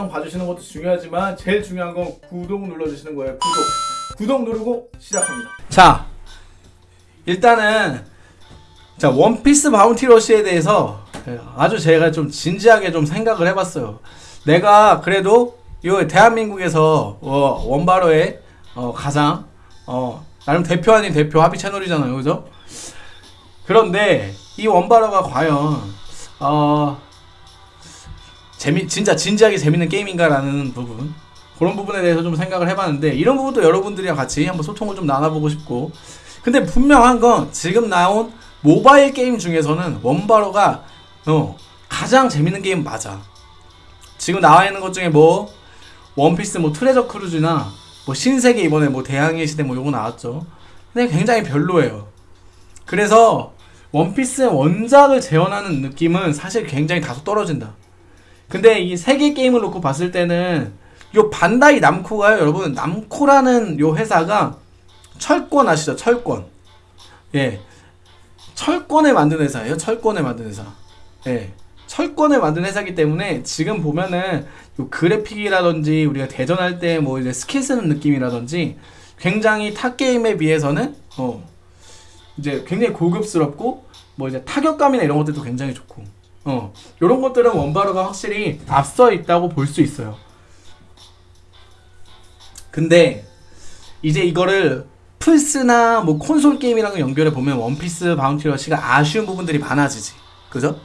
영상 봐주시는 것도 중요하지만 제일 중요한 건 구독 눌러주시는 거예요. 구독. 구독 누르고 시작합니다. 자, 일단은 자 원피스 바운티 러시에 대해서 아주 제가 좀 진지하게 좀 생각을 해봤어요. 내가 그래도 요 대한민국에서 어, 원바로의 어, 가장 어, 나름 대표 아닌 대표 합의 채널이잖아요, 그죠? 그런데 이 원바로가 과연 어, 재미 진짜 진지하게 재밌는 게임인가라는 부분. 그런 부분에 대해서 좀 생각을 해봤는데 이런 부분도 여러분들이랑 같이 한번 소통을 좀 나눠보고 싶고. 근데 분명한 건 지금 나온 모바일 게임 중에서는 원바러가 어, 가장 재밌는 게임 맞아. 지금 나와 있는 것 중에 뭐 원피스 뭐 트레저 크루즈나 뭐 신세계 이번에 뭐 대항해 시대 뭐 요거 나왔죠. 근데 굉장히 별로예요. 그래서 원피스의 원작을 재현하는 느낌은 사실 굉장히 다소 떨어진다 근데 이 세계 게임을 놓고 봤을 때는 요 반다이 남코가요 여러분 남코라는 요 회사가 철권 아시죠? 철권. 예. 철권에 만든 회사예요. 철권에 만든 회사. 예. 철권에 만든 회사기 때문에 지금 보면은 요 그래픽이라든지 우리가 대전할 때 뭐 이제 스킬 쓰는 느낌이라든지 굉장히 타 게임에 비해서는 어 이제 굉장히 고급스럽고 뭐 이제 타격감이나 이런 것들도 굉장히 좋고 어 이런 것들은 원바로가 확실히 앞서 있다고 볼 수 있어요. 근데 이제 이거를 플스나 뭐 콘솔 게임이랑 연결해 보면 원피스 바운티 러시가 아쉬운 부분들이 많아지지. 그죠?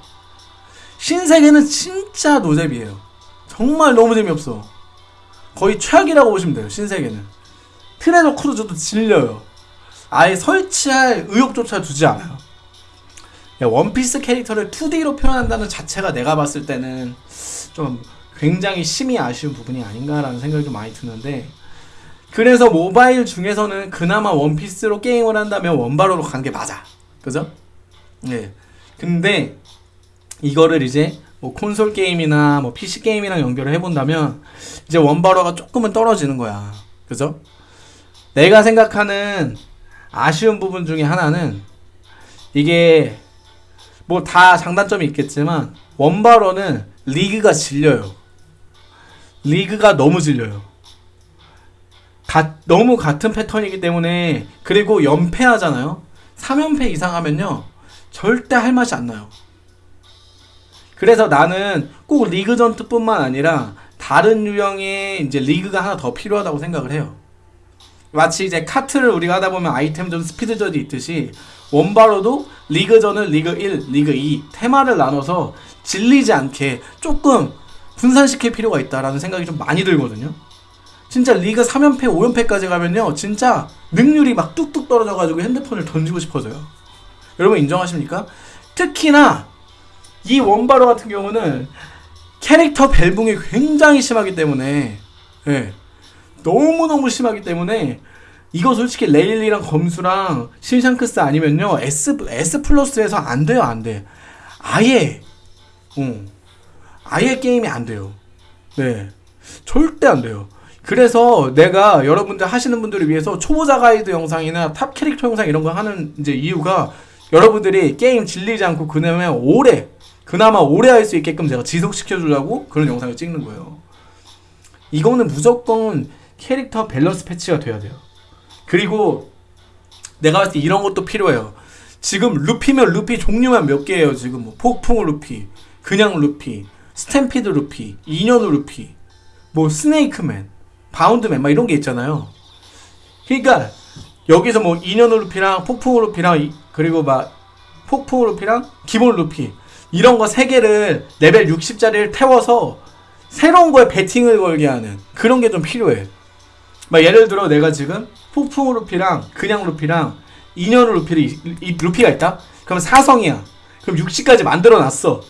신세계는 진짜 노잼이에요. 정말 너무 재미없어. 거의 최악이라고 보시면 돼요. 신세계는. 트레저 크루즈도 질려요. 아예 설치할 의욕조차 들지 않아요. 야, 원피스 캐릭터를 2D로 표현한다는 자체가 내가 봤을 때는 좀 굉장히 심히 아쉬운 부분이 아닌가라는 생각이 좀 많이 드는데 그래서 모바일 중에서는 그나마 원피스로 게임을 한다면 원바로로 가는 게 맞아. 그죠? 네. 근데 이거를 이제 뭐 콘솔 게임이나 뭐 PC 게임이랑 연결을 해본다면 이제 원바로가 조금은 떨어지는 거야. 그죠? 내가 생각하는 아쉬운 부분 중에 하나는 이게 뭐 다 장단점이 있겠지만 원바로는 리그가 질려요. 리그가 너무 질려요. 가, 너무 같은 패턴이기 때문에 그리고 연패하잖아요. 3연패 이상 하면요. 절대 할 맛이 안 나요. 그래서 나는 꼭 리그 전투뿐만 아니라 다른 유형의 이제 리그가 하나 더 필요하다고 생각을 해요. 마치 이제 카트를 우리가 하다 보면 아이템전, 스피드전이 있듯이 원바로도 리그전을 리그 1, 리그 2 테마를 나눠서 질리지 않게 조금 분산시킬 필요가 있다라는 생각이 좀 많이 들거든요. 진짜 리그 3연패, 5연패까지 가면요. 진짜 능률이 막 뚝뚝 떨어져가지고 핸드폰을 던지고 싶어져요. 여러분 인정하십니까? 특히나 이 원바로 같은 경우는 캐릭터 밸붕이 굉장히 심하기 때문에 예. 너무너무 심하기 때문에 이거 솔직히 레일리랑 검수랑 신샹크스 아니면요 S S 플러스에서 안 돼요 안 돼. 아예 어, 아예 게임이 안 돼요. 네 절대 안 돼요. 그래서 내가 여러분들 하시는 분들을 위해서 초보자 가이드 영상이나 탑 캐릭터 영상 이런 거 하는 이제 이유가 여러분들이 게임 질리지 않고 그나마 오래 그나마 오래 할 수 있게끔 제가 지속시켜 주려고 그런 영상을 찍는 거예요. 이거는 무조건 캐릭터 밸런스 패치가 돼야 돼요. 그리고 내가 봤을 때 이런 것도 필요해요. 지금 루피면 루피 종류만 몇 개예요. 지금 뭐 폭풍 루피, 그냥 루피, 스탬피드 루피, 인연 루피, 뭐 스네이크맨, 바운드맨 막 이런 게 있잖아요. 그러니까 여기서 뭐 인연 루피랑 폭풍 루피랑 그리고 막 폭풍 루피랑 기본 루피 이런 거 세 개를 레벨 60짜리를 태워서 새로운 거에 베팅을 걸게 하는 그런 게 좀 필요해. 막 예를 들어 내가 지금 폭풍 루피랑 그냥 루피랑 인연 루피를 이, 이 루피가 있다. 그럼 사성이야. 그럼 60까지 만들어 놨어.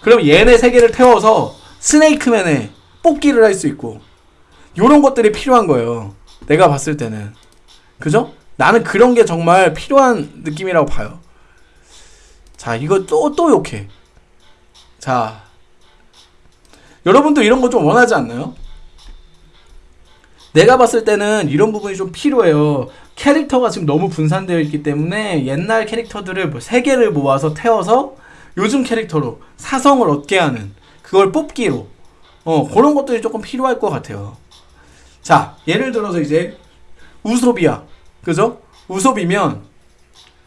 그럼 얘네 세 개를 태워서 스네이크맨에 뽑기를 할 수 있고 요런 것들이 필요한 거예요. 내가 봤을 때는. 그죠? 나는 그런 게 정말 필요한 느낌이라고 봐요. 자, 이거 또, 또 욕해. 자. 여러분도 이런 거 좀 원하지 않나요? 내가 봤을 때는 이런 부분이 좀 필요해요. 캐릭터가 지금 너무 분산되어 있기 때문에 옛날 캐릭터들을 뭐 3개를 모아서 태워서 요즘 캐릭터로 사성을 얻게 하는 그걸 뽑기로 어, 그런 것들이 조금 필요할 것 같아요. 자, 예를 들어서 이제 우섭이야. 그죠? 우섭이면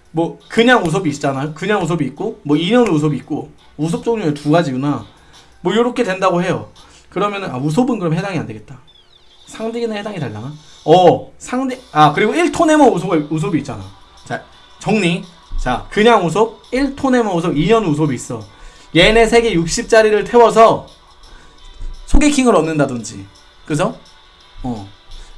뭐 그냥 우섭이 있잖아요. 그냥 우섭이 있고 뭐 인연 우섭이 있고 우섭 종류의 두 가지구나. 뭐 요렇게 된다고 해요. 그러면은 아 우섭은 그럼 해당이 안 되겠다. 상대기는 해당이 되려나? 어, 상대 아, 그리고 1토네모 우섭 우섭이 있잖아. 자, 정리. 자, 그냥 우섭, 1토네모 우섭, 2년 우섭이 있어. 얘네 3개 60짜리를 태워서 소개킹을 얻는다든지. 그죠? 어.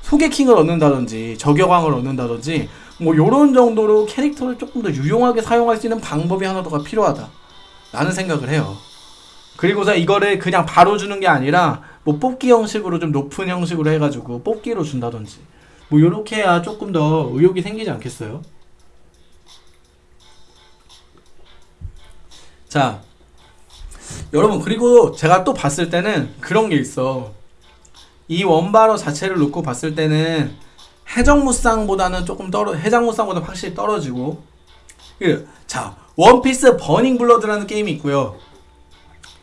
소개킹을 얻는다든지, 저격왕을 얻는다든지, 뭐 요런 정도로 캐릭터를 조금 더 유용하게 사용할 수 있는 방법이 하나 더가 필요하다. 라는 생각을 해요. 그리고서 이거를 그냥 바로 주는 게 아니라 뭐 뽑기 형식으로 좀 높은 형식으로 해가지고 뽑기로 준다든지. 뭐 요렇게 해야 조금 더 의욕이 생기지 않겠어요? 자 여러분 그리고 제가 또 봤을 때는 그런 게 있어. 이 원바로 자체를 놓고 봤을 때는 해적무쌍보다는 조금 떨어 해적무쌍보다 확실히 떨어지고. 그, 자 원피스 버닝 블러드라는 게임이 있고요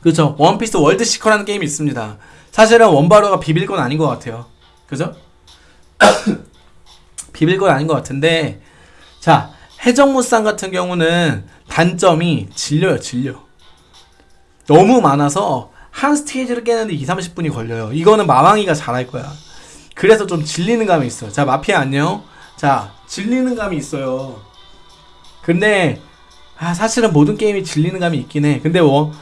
그렇죠 원피스 월드 시커라는 게임이 있습니다 사실은 원바로가 비빌 건 아닌 것 같아요 그죠 비빌 건 아닌 것 같은데 자 해적무쌍 같은 경우는 단점이 질려요 질려 너무 많아서 한 스테이지를 깨는데 2, 30분이 걸려요. 이거는 마왕이가 잘할 거야. 그래서 좀 질리는 감이 있어요. 자, 마피아 안녕. 자, 질리는 감이 있어요. 근데 아, 사실은 모든 게임이 질리는 감이 있긴 해. 근데 뭐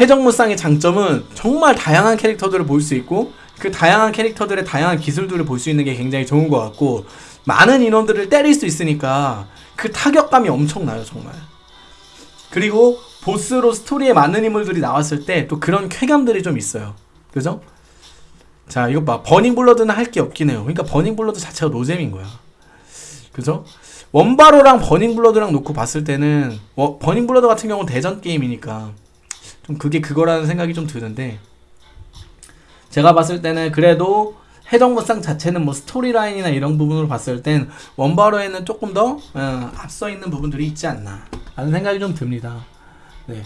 해적무쌍의 장점은 정말 다양한 캐릭터들을 볼 수 있고 그 다양한 캐릭터들의 다양한 기술들을 볼 수 있는 게 굉장히 좋은 것 같고 많은 인원들을 때릴 수 있으니까 그 타격감이 엄청나요 정말 그리고 보스로 스토리에 맞는 인물들이 나왔을 때 또 그런 쾌감들이 좀 있어요. 그죠? 자, 이거 봐. 버닝 블러드는 할 게 없긴 해요. 그러니까 버닝 블러드 자체가 노잼인 거야. 그죠? 원바로랑 버닝 블러드랑 놓고 봤을 때는 어, 버닝 블러드 같은 경우는 대전 게임이니까 좀 그게 그거라는 생각이 좀 드는데 제가 봤을 때는 그래도 해적무쌍 자체는 뭐 스토리라인이나 이런 부분으로 봤을 땐 원바로에는 조금 더 어, 앞서 있는 부분들이 있지 않나 라는 생각이 좀 듭니다. 네.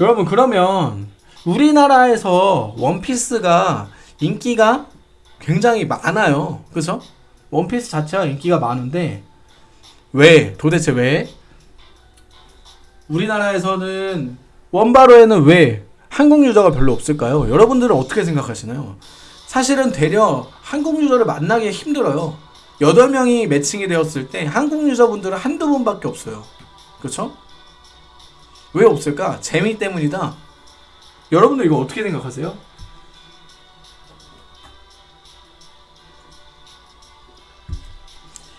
여러분 그러면 우리나라에서 원피스가 인기가 굉장히 많아요. 그죠? 원피스 자체가 인기가 많은데 왜? 도대체 왜? 우리나라에서는 원바로에는 왜 한국 유저가 별로 없을까요? 여러분들은 어떻게 생각하시나요? 사실은 되려 한국 유저를 만나기 힘들어요. 8명이 매칭이 되었을 때 한국 유저분들은 한두 분밖에 없어요. 그렇죠? 왜 없을까? 재미 때문이다. 여러분들 이거 어떻게 생각하세요?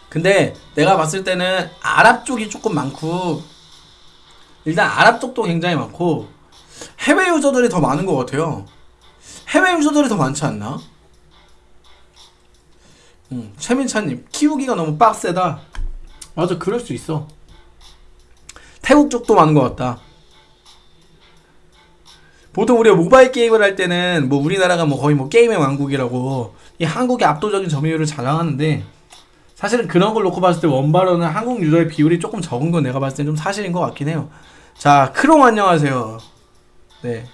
근데 내가 봤을 때는 아랍 쪽이 조금 많고 일단 아랍 쪽도 굉장히 많고 해외 유저들이 더 많은 것 같아요. 해외 유저들이 더 많지 않나? 음, 최민찬님 키우기가 너무 빡세다. 맞아, 그럴 수 있어. 태국 쪽도 많은 것 같다. 보통 우리가 모바일 게임을 할 때는 뭐 우리나라가 뭐 거의 뭐 게임의 왕국이라고 이 한국의 압도적인 점유율을 자랑하는데 사실은 그런 걸 놓고 봤을 때 원바로는 한국 유저의 비율이 조금 적은 건 내가 봤을 때 좀 사실인 것 같긴 해요. 자, 크롱 안녕하세요. 네.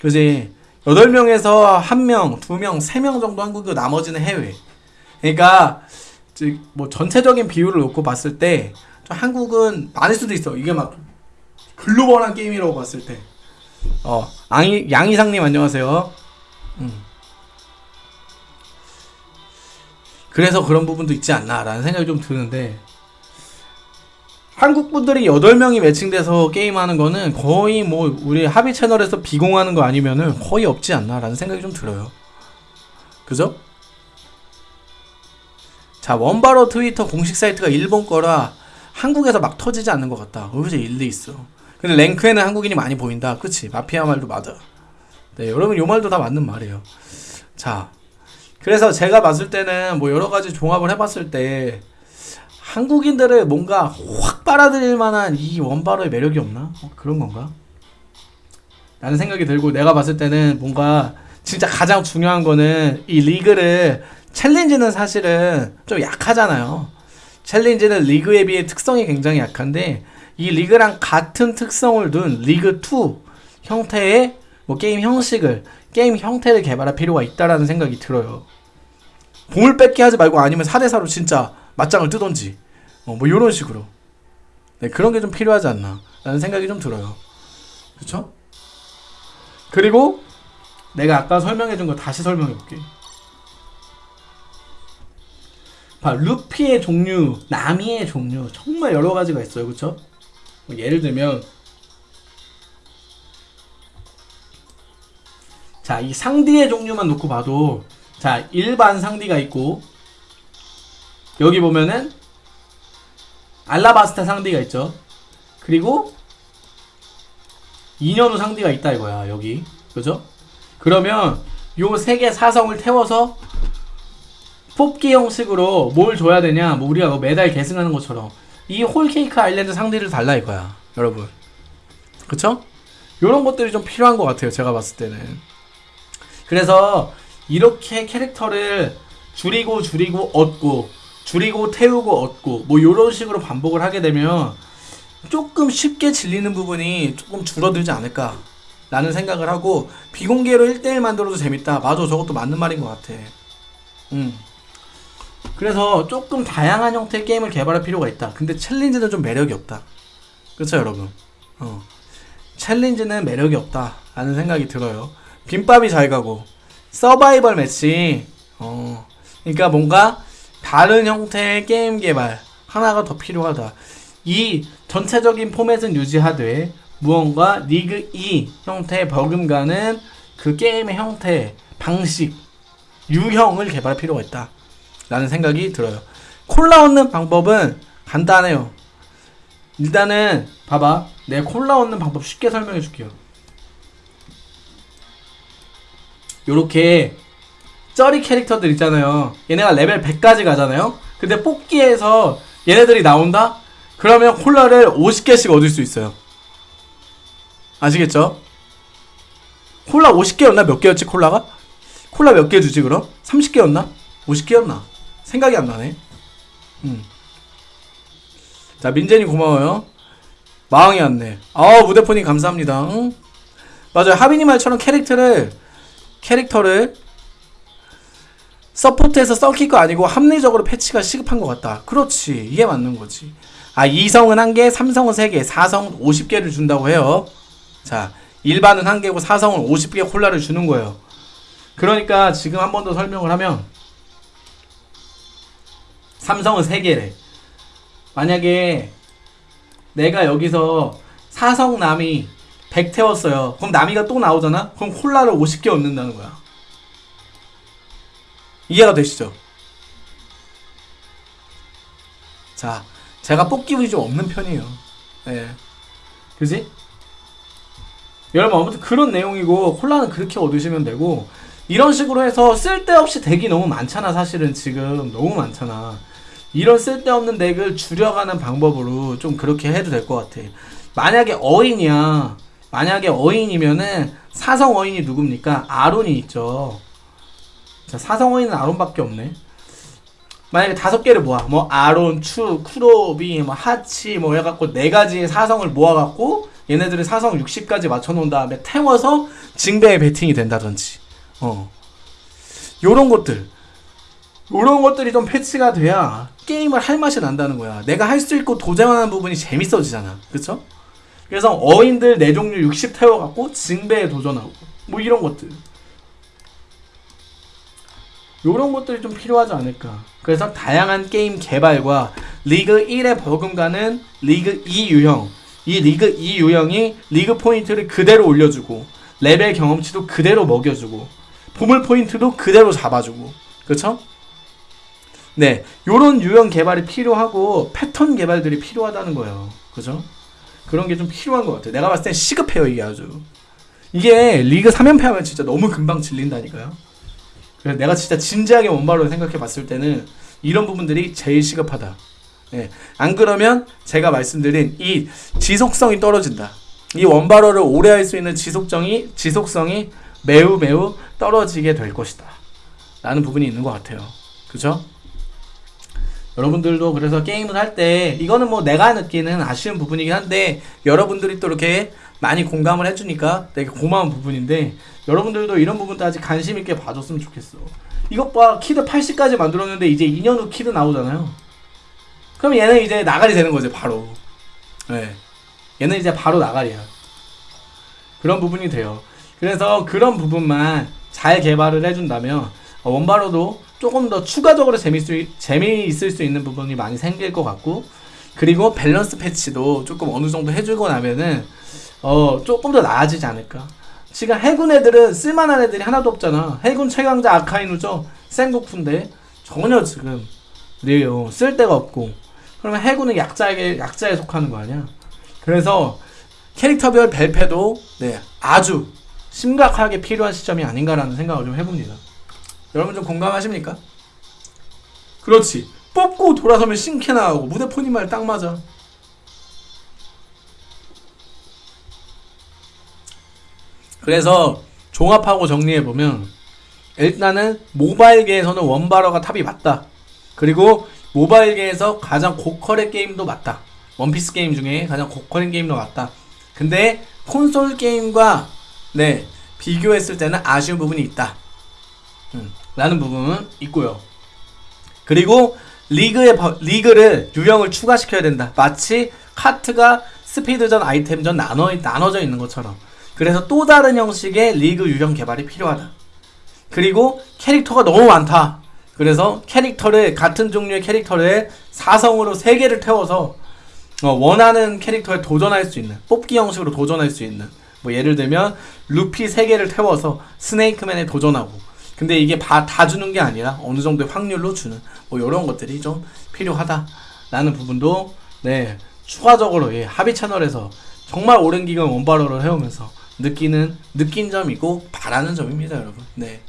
그지 8명에서 1명, 2명, 3명 정도 한국이고 나머지는 해외. 그러니까 뭐 전체적인 비율을 놓고 봤을 때 한국은 많을 수도 있어. 이게 막 글로벌한 게임이라고 봤을 때. 어, 양이, 양이상님 안녕하세요. 음. 그래서 그런 부분도 있지 않나라는 생각이 좀 드는데 한국 분들이 8명이 매칭돼서 게임하는 거는 거의 뭐 우리 합의 채널에서 비공하는 거 아니면은 거의 없지 않나라는 생각이 좀 들어요. 그죠? 자, 원바로 트위터 공식 사이트가 일본 거라 한국에서 막 터지지 않는 것 같다. 여기서 일리 있어. 근데 랭크에는 한국인이 많이 보인다. 그치? 마피아 말도 맞아. 네, 여러분 요 말도 다 맞는 말이에요. 자, 그래서 제가 봤을 때는 뭐 여러 가지 종합을 해봤을 때 한국인들을 뭔가 확 빨아들일 만한 이 원바로의 매력이 없나? 어, 그런 건가? 라는 생각이 들고 내가 봤을 때는 뭔가 진짜 가장 중요한 거는 이 리그를 챌린지는 사실은 좀 약하잖아요. 챌린지는 리그에 비해 특성이 굉장히 약한데 이 리그랑 같은 특성을 둔 리그 2 형태의 뭐 게임 형식을 게임 형태를 개발할 필요가 있다라는 생각이 들어요. 보물 뺏기 하지 말고 아니면 4대4로 진짜 맞짱을 뜨던지 어, 뭐 이런 식으로 네, 그런 게 좀 필요하지 않나 라는 생각이 좀 들어요. 그쵸? 그리고 내가 아까 설명해 준 거 다시 설명해 볼게. 봐, 루피의 종류, 나미의 종류 정말 여러 가지가 있어요. 뭐 예를 들면 자, 이 상디의 종류만 놓고 봐도 자, 일반 상디가 있고 여기 보면은 알라바스타 상디가 있죠. 그리고 2년 후 상디가 있다 이거야, 여기. 그죠? 그러면 요 세 개 사성을 태워서 뽑기 형식으로 뭘 줘야 되냐? 뭐 우리가 뭐 매달 계승하는 것처럼 이 홀케이크 아일랜드 상디를 달라 이거야, 여러분. 그쵸? 요런 것들이 좀 필요한 것 같아요, 제가 봤을 때는. 그래서 이렇게 캐릭터를 줄이고 줄이고 얻고 줄이고 태우고 얻고 뭐 이런 식으로 반복을 하게 되면 조금 쉽게 질리는 부분이 조금 줄어들지 않을까 라는 생각을 하고 비공개로 1대1 만들어도 재밌다. 맞아 저것도 맞는 말인 것 같아. 음. 그래서 조금 다양한 형태의 게임을 개발할 필요가 있다. 근데 챌린지는 좀 매력이 없다. 그렇죠 여러분? 어. 챌린지는 매력이 없다 라는 생각이 들어요. 빈밥이 잘 가고 서바이벌 매치. 어. 그러니까 뭔가 다른 형태의 게임 개발 하나가 더 필요하다. 이 전체적인 포맷은 유지하되 무언가 리그 2 형태의 버금가는 그 게임의 형태 방식 유형을 개발할 필요가 있다. 라는 생각이 들어요. 콜라 얻는 방법은 간단해요. 일단은 봐봐. 내 콜라 얻는 방법 쉽게 설명해 줄게요. 요렇게 쩌리 캐릭터들 있잖아요. 얘네가 레벨 100까지 가잖아요. 근데 뽑기에서 얘네들이 나온다? 그러면 콜라를 50개씩 얻을 수 있어요. 아시겠죠? 콜라 50개였나? 몇 개였지 콜라가? 콜라 몇 개 주지 그럼? 30개였나? 50개였나? 생각이 안 나네. 음. 자 민재님 고마워요. 마왕이 왔네. 아 무대폰님 감사합니다. 응? 맞아요. 하빈이 말처럼 캐릭터를 캐릭터를 서포트에서 썩힐 거 아니고 합리적으로 패치가 시급한 것 같다. 그렇지. 이게 맞는 거지. 아, 2성은 1개, 3성은 3개, 4성은 50개를 준다고 해요. 자, 일반은 1개고 4성은 50개 콜라를 주는 거예요. 그러니까 지금 한 번 더 설명을 하면 3성은 3개래. 만약에 내가 여기서 4성 나미 100 태웠어요. 그럼 나미가 또 나오잖아? 그럼 콜라를 50개 얻는다는 거야. 이해가 되시죠? 자, 제가 뽑기 운이 좀 없는 편이에요. 네. 그지? 여러분, 아무튼 그런 내용이고, 콜라는 그렇게 얻으시면 되고, 이런 식으로 해서 쓸데없이 덱이 너무 많잖아, 사실은 지금. 너무 많잖아. 이런 쓸데없는 덱을 줄여가는 방법으로 좀 그렇게 해도 될 것 같아. 만약에 어인이야. 만약에 어인이면은, 사성 어인이 누굽니까? 아론이 있죠. 자, 사성어인은 아론밖에 없네. 만약에 다섯 개를 모아, 뭐 아론, 추, 쿠로비, 뭐 하치, 뭐 해갖고 네 가지의 사성을 모아갖고 얘네들의 사성 60까지 맞춰놓은 다음에 태워서 징배에 베팅이 된다든지, 어, 요런 것들, 요런 것들이 좀 패치가 돼야 게임을 할 맛이 난다는 거야. 내가 할 수 있고 도전하는 부분이 재밌어지잖아, 그쵸? 그래서 어인들 네 종류 60 태워갖고 징배에 도전하고, 뭐 이런 것들. 이런 것들이 좀 필요하지 않을까. 그래서 다양한 게임 개발과 리그 1에 버금가는 리그 2 유형. 이 리그 2 유형이 리그 포인트를 그대로 올려주고 레벨 경험치도 그대로 먹여주고 보물 포인트도 그대로 잡아주고 그렇죠? 네, 요런 유형 개발이 필요하고 패턴 개발들이 필요하다는 거예요. 그죠? 그런 게 좀 필요한 것 같아요. 내가 봤을 땐 시급해요, 이게 아주. 이게 리그 3연패 하면 진짜 너무 금방 질린다니까요. 그래서 내가 진짜 진지하게 원바로 생각해 봤을 때는 이런 부분들이 제일 시급하다. 예. 안 그러면 제가 말씀드린 이 지속성이 떨어진다. 이 원바로를 오래 할 수 있는 지속성이 지속성이 매우 매우 떨어지게 될 것이다. 라는 부분이 있는 것 같아요. 그죠? 여러분들도 그래서 게임을 할 때 이거는 뭐 내가 느끼는 아쉬운 부분이긴 한데 여러분들이 또 이렇게 많이 공감을 해주니까 되게 고마운 부분인데 여러분들도 이런 부분도 아직 관심 있게 봐줬으면 좋겠어. 이것 봐 키드 80까지 만들었는데 이제 2년 후 키드 나오잖아요. 그럼 얘는 이제 나가리 되는 거지 바로. 네. 얘는 이제 바로 나가리야. 그런 부분이 돼요. 그래서 그런 부분만 잘 개발을 해준다면 어, 원바로도 조금 더 추가적으로 재미있을, 재미있을 수 있는 부분이 많이 생길 것 같고 그리고 밸런스 패치도 조금 어느 정도 해주고 나면은 어 조금 더 나아지지 않을까. 지금 해군 애들은 쓸만한 애들이 하나도 없잖아. 해군 최강자 아카이누죠. 생고프인데 전혀 지금 네, 어, 쓸 데가 없고 그러면 해군은 약자에게 약자에 속하는 거 아니야. 그래서 캐릭터별 벨패도 네 아주 심각하게 필요한 시점이 아닌가라는 생각을 좀 해봅니다. 여러분 좀 공감하십니까? 그렇지. 뽑고 돌아서면 신캐 나오고 무대포님 말딱 맞아. 그래서 종합하고 정리해 보면 일단은 모바일계에서는 원바러가 탑이 맞다. 그리고 모바일계에서 가장 고퀄의 게임도 맞다. 원피스 게임 중에 가장 고퀄인 게임도 맞다. 근데 콘솔 게임과 네 비교했을 때는 아쉬운 부분이 있다. 음, 라는 부분은 있고요. 그리고 리그의 버- 리그를 유형을 추가시켜야 된다. 마치 카트가 스피드전, 아이템전 나눠 나눠져 있는 것처럼. 그래서 또 다른 형식의 리그 유형 개발이 필요하다. 그리고 캐릭터가 너무 많다. 그래서 캐릭터를 같은 종류의 캐릭터를 사성으로 세 개를 태워서 어, 원하는 캐릭터에 도전할 수 있는 뽑기 형식으로 도전할 수 있는 뭐 예를 들면 루피 세 개를 태워서 스네이크맨에 도전하고 근데 이게 다, 다 주는 게 아니라 어느 정도의 확률로 주는 뭐 이런 것들이 좀 필요하다라는 부분도 네 추가적으로 예, 합의 채널에서 정말 오랜 기간 원바로를 해오면서 느끼는 느낀 점이고 바라는 점입니다 여러분. 네